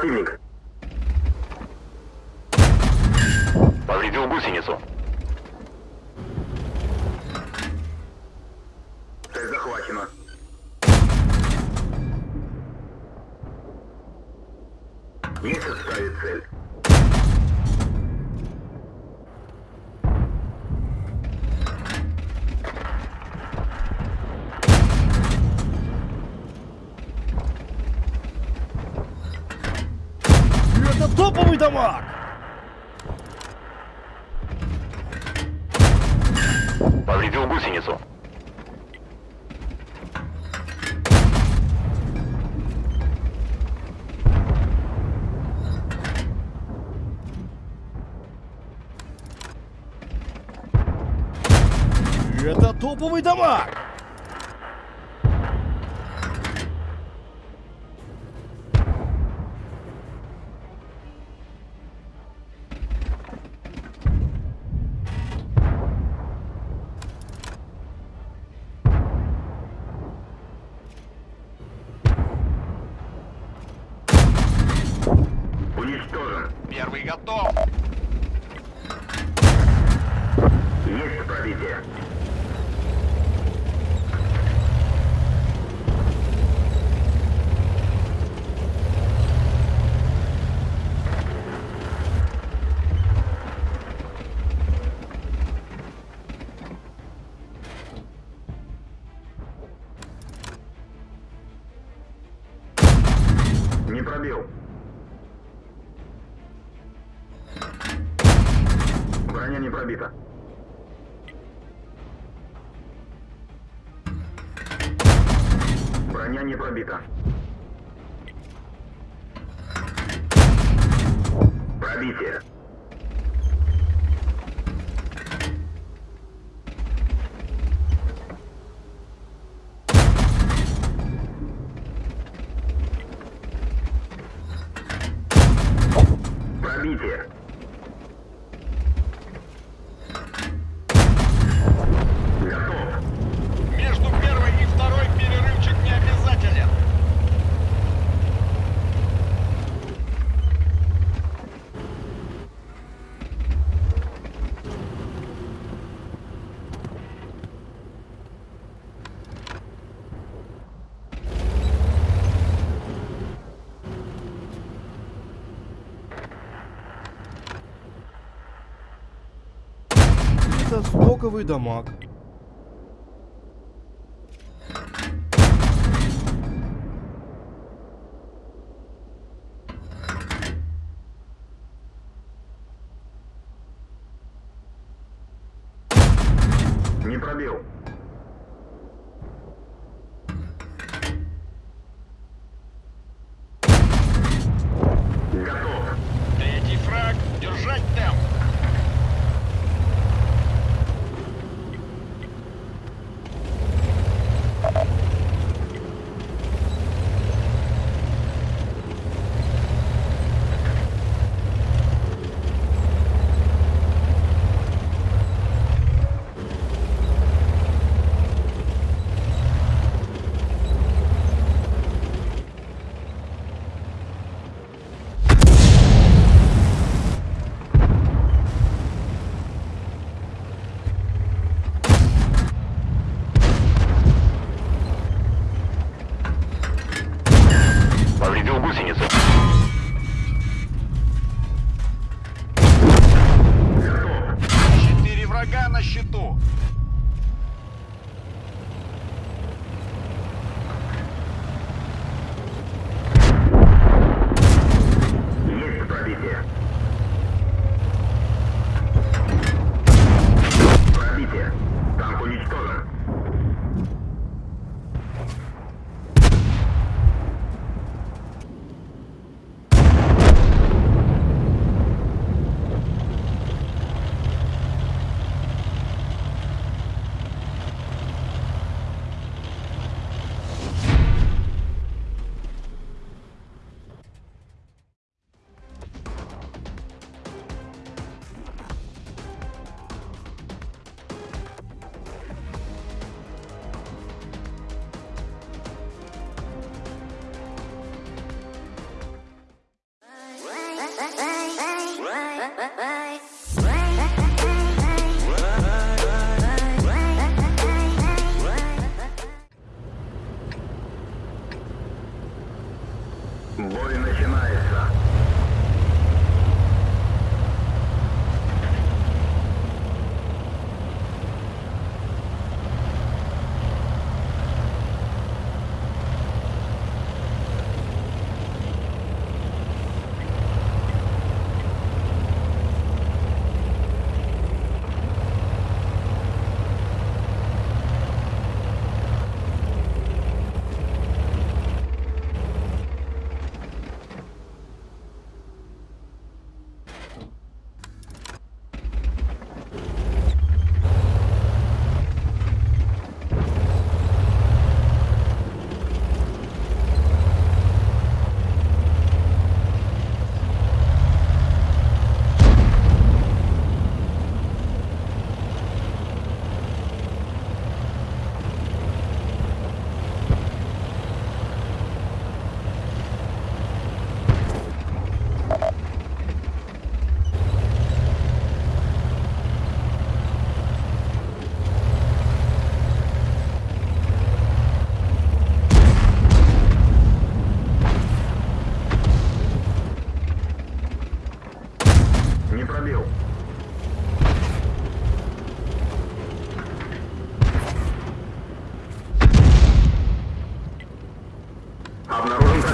противник. Повредил гусеницу. Цель захвачена. Месяц ставит цель. дамаг! Повредил гусеницу. Это топовый дамаг! бамбуковый дамаг.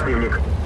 противник.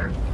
here.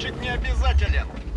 Счетчик не обязателен.